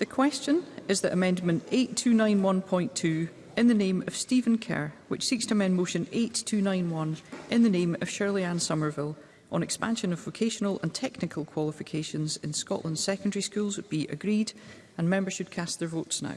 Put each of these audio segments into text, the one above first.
The question is that Amendment 8291.2 in the name of Stephen Kerr, which seeks to amend Motion 8291 in the name of Shirley Ann Somerville on expansion of vocational and technical qualifications in Scotland's secondary schools be agreed and members should cast their votes now.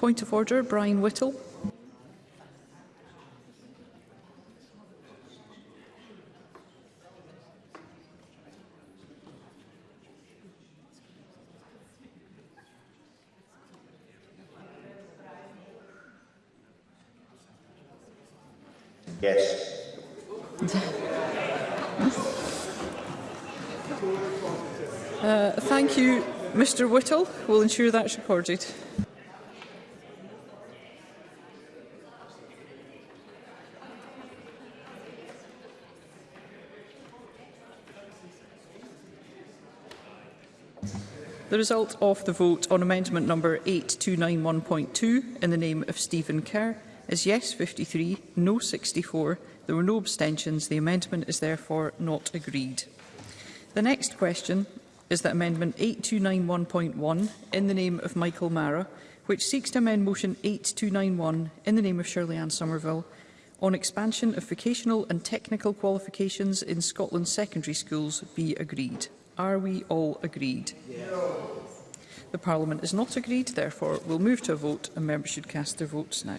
Point of order, Brian Whittle. Yes. uh, thank you, Mr Whittle. We'll ensure that's recorded. The result of the vote on amendment number 8291.2 in the name of Stephen Kerr is yes 53, no 64. There were no abstentions. The amendment is therefore not agreed. The next question is that amendment 8291.1 in the name of Michael Mara, which seeks to amend motion 8291 in the name of Shirley Ann Somerville on expansion of vocational and technical qualifications in Scotland's secondary schools be agreed. Are we all agreed? Yes. The Parliament is not agreed, therefore we'll move to a vote and members should cast their votes now.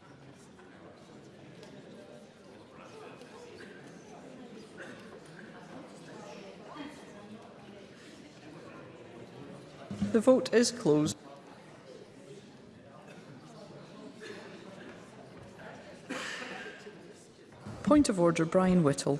The vote is closed. Point of order, Brian Whittle.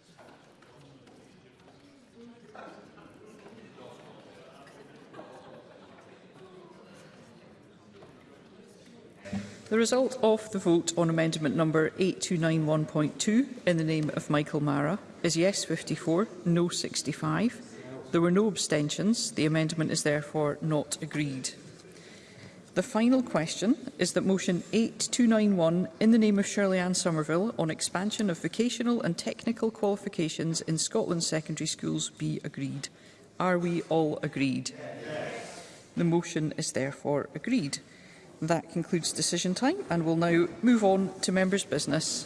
The result of the vote on amendment number 8291.2 in the name of Michael Mara is yes 54, no 65. There were no abstentions. The amendment is therefore not agreed. The final question is that motion 8291 in the name of Shirley Ann Somerville on expansion of vocational and technical qualifications in Scotland secondary schools be agreed. Are we all agreed? Yes. The motion is therefore agreed. That concludes decision time and we'll now move on to members' business.